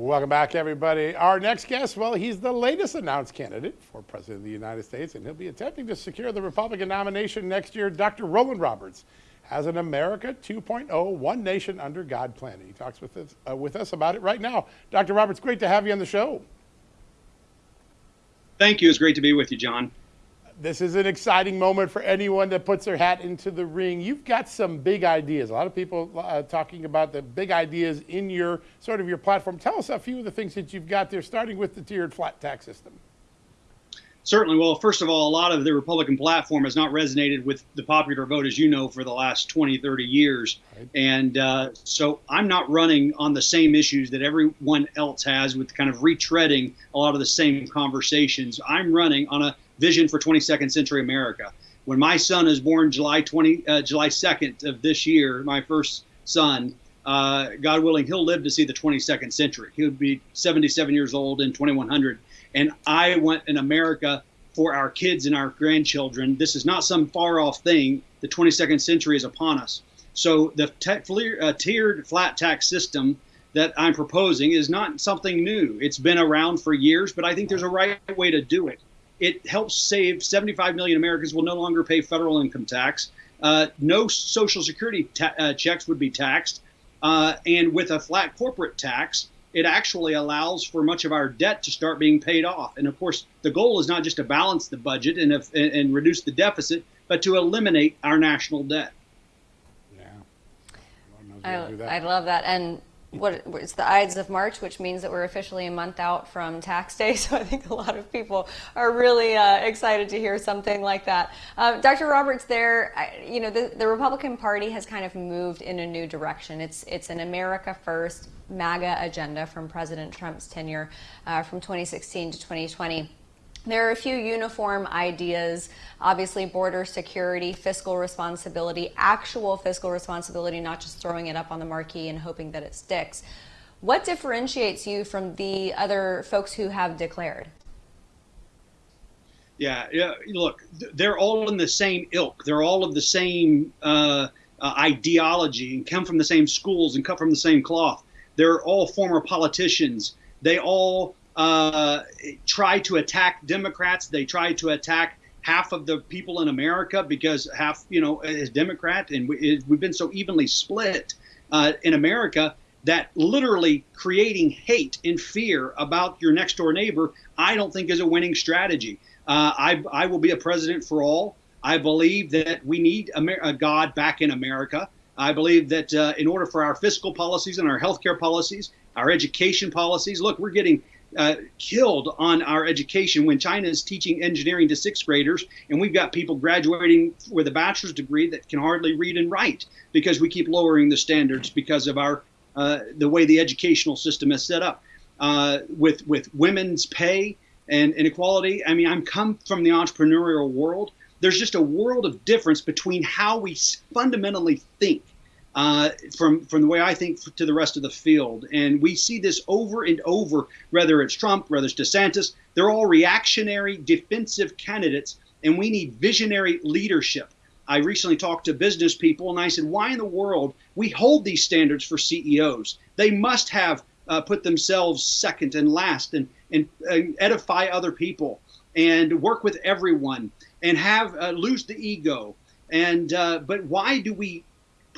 Welcome back, everybody. Our next guest, well, he's the latest announced candidate for President of the United States, and he'll be attempting to secure the Republican nomination next year. Dr. Rollan Roberts has an America 2.0 One Nation Under God plan. He talks with us, uh, with us about it right now. Dr. Roberts, great to have you on the show. Thank you. It's great to be with you, John this is an exciting moment for anyone that puts their hat into the ring. You've got some big ideas. A lot of people uh, talking about the big ideas in your sort of your platform. Tell us a few of the things that you've got there, starting with the tiered flat tax system. Certainly. Well, first of all, a lot of the Republican platform has not resonated with the popular vote, as you know, for the last 20, 30 years. Right. And uh, so I'm not running on the same issues that everyone else has with kind of retreading a lot of the same conversations. I'm running on a vision for 22nd century America. When my son is born July 20, uh, July 2nd of this year, my first son, uh, God willing, he'll live to see the 22nd century. He'll be 77 years old in 2100. And I want an America for our kids and our grandchildren. This is not some far off thing. The 22nd century is upon us. So the uh, tiered flat tax system that I'm proposing is not something new. It's been around for years, but I think there's a right way to do it. It helps save 75 million Americans will no longer pay federal income tax. Uh, no Social Security ta- uh, checks would be taxed. Uh, and with a flat corporate tax, it actually allows for much of our debt to start being paid off. And of course, the goal is not just to balance the budget and, if, and reduce the deficit, but to eliminate our national debt. Yeah. I, I love that. And what it's the Ides of March, which means that we're officially a month out from tax day. So I think a lot of people are really uh, excited to hear something like that. Uh, Dr. Roberts, there, you know, the, the Republican Party has kind of moved in a new direction. It's it's an America First MAGA agenda from President Trump's tenure uh, from 2016 to 2020. There are a few uniform ideas, obviously border security, fiscal responsibility, actual fiscal responsibility, not just throwing it up on the marquee and hoping that it sticks. What differentiates you from the other folks who have declared? Yeah, yeah. Look, they're all in the same ilk. They're all of the same uh, uh, ideology and come from the same schools and cut from the same cloth. They're all former politicians. They all uh, try to attack Democrats. They try to attack half of the people in America because half, you know, is Democrat, and we, have been so evenly split uh, in America that literally creating hate and fear about your next door neighbor, I don't think is a winning strategy. Uh, I, I will be a president for all. I believe that we need a God back in America. I believe that uh, in order for our fiscal policies and our healthcare policies, our education policies, look, we're getting uh, killed on our education when China is teaching engineering to sixth graders, and we've got people graduating with a bachelor's degree that can hardly read and write because we keep lowering the standards because of our uh, the way the educational system is set up. Uh, with with women's pay and inequality, I mean, I'm come from the entrepreneurial world. There's just a world of difference between how we fundamentally think uh, from from the way I think to the rest of the field. And we see this over and over, whether it's Trump, whether it's DeSantis, they're all reactionary, defensive candidates, and we need visionary leadership. I recently talked to business people, and I said, why in the world we hold these standards for CEOs? They must have uh, put themselves second and last, and and uh, edify other people, and work with everyone, and have uh, lose the ego. And uh, but why do we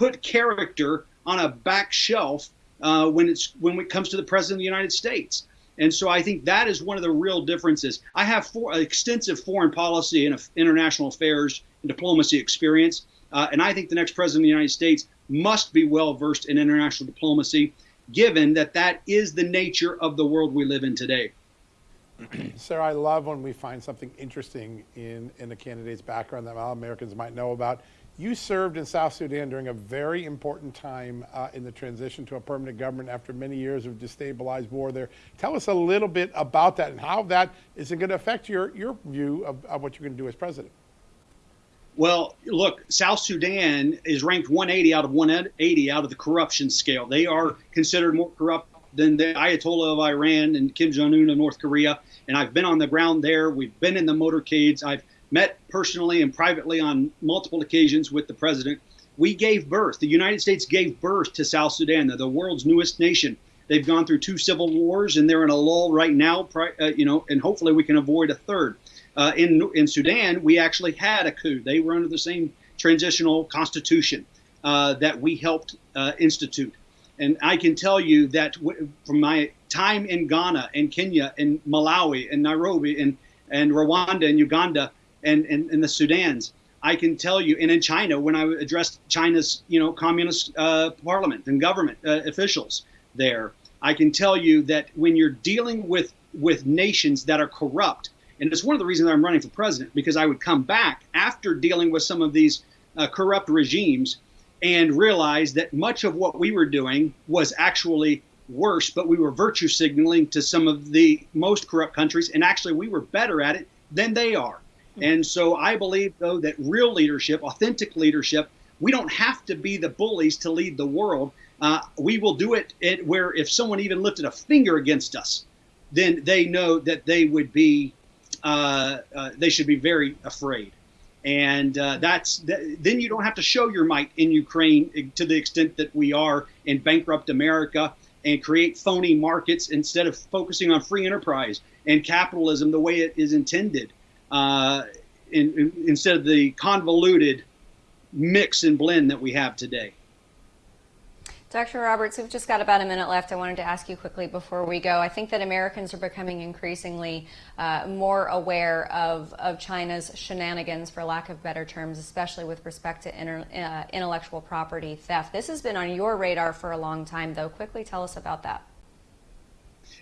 put character on a back shelf uh, when it's when it comes to the president of the United States. And so I think that is one of the real differences. I have for, extensive foreign policy and international affairs and diplomacy experience, uh, and I think the next president of the United States must be well versed in international diplomacy, given that that is the nature of the world we live in today. Sarah, I love when we find something interesting in, in a candidate's background that all Americans might know about. You served in South Sudan during a very important time uh, in the transition to a permanent government after many years of destabilized war there. Tell us a little bit about that and how that is going to affect your, your view of, of what you're going to do as president. Well, look, South Sudan is ranked 180 out of 180 out of the corruption scale. They are considered more corrupt than the Ayatollah of Iran and Kim Jong Un of North Korea. And I've been on the ground there. We've been in the motorcades. I've met personally and privately on multiple occasions with the president. We gave birth, the United States gave birth to South Sudan, the world's newest nation. They've gone through two civil wars, and they're in a lull right now. Uh, you know, and hopefully we can avoid a third. Uh, in in Sudan, we actually had a coup. They were under the same transitional constitution uh, that we helped uh, institute. And I can tell you that from my time in Ghana and Kenya and Malawi and Nairobi and, and Rwanda and Uganda and, and the Sudans, I can tell you, and in China, when I addressed China's, you know, communist uh, parliament and government uh, officials there, I can tell you that when you're dealing with with nations that are corrupt, and it's one of the reasons I'm running for president because I would come back after dealing with some of these uh, corrupt regimes and realize that much of what we were doing was actually worse, but we were virtue signaling to some of the most corrupt countries, and actually we were better at it than they are. And so I believe, though, that real leadership, authentic leadership, we don't have to be the bullies to lead the world. Uh, we will do it, it where if someone even lifted a finger against us, then they know that they would be, uh, uh, they should be very afraid. And uh, that's then you don't have to show your might in Ukraine to the extent that we are and bankrupt America and create phony markets instead of focusing on free enterprise and capitalism the way it is intended uh, in, in, instead of the convoluted mix and blend that we have today. Dr. Roberts, we've just got about a minute left. I wanted to ask you quickly before we go. I think that Americans are becoming increasingly uh, more aware of, of China's shenanigans, for lack of better terms, especially with respect to inter, uh, intellectual property theft. This has been on your radar for a long time, though. Quickly tell us about that.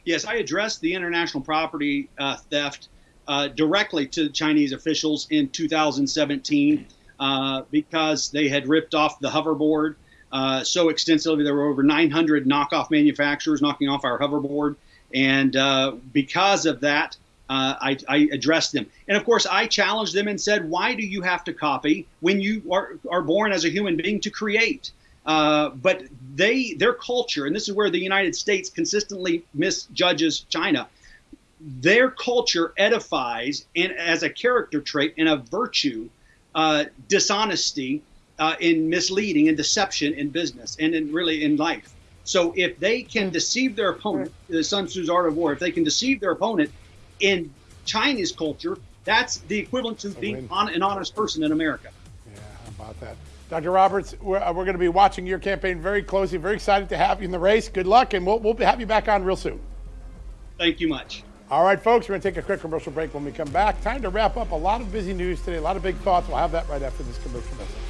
Yes, I addressed the international property uh, theft uh, directly to Chinese officials in 2017 uh, because they had ripped off the hoverboard uh, so extensively. There were over 900 knockoff manufacturers knocking off our hoverboard. And uh, because of that, uh, I, I, addressed them. And of course, I challenged them and said, why do you have to copy when you are, are born as a human being to create? Uh, but they, their culture, and this is where the United States consistently misjudges China, their culture edifies and as a character trait and a virtue uh, dishonesty uh, in misleading and deception in business and in really in life. So if they can deceive their opponent, the Sun Tzu's Art of War, if they can deceive their opponent in Chinese culture, that's the equivalent to being on, an honest person in America. Yeah, how about that? Dr. Roberts, we're, uh, we're going to be watching your campaign very closely. Very excited to have you in the race. Good luck, and we'll, we'll have you back on real soon. Thank you much. All right, folks, we're going to take a quick commercial break when we come back. Time to wrap up a lot of busy news today, a lot of big thoughts. We'll have that right after this commercial message.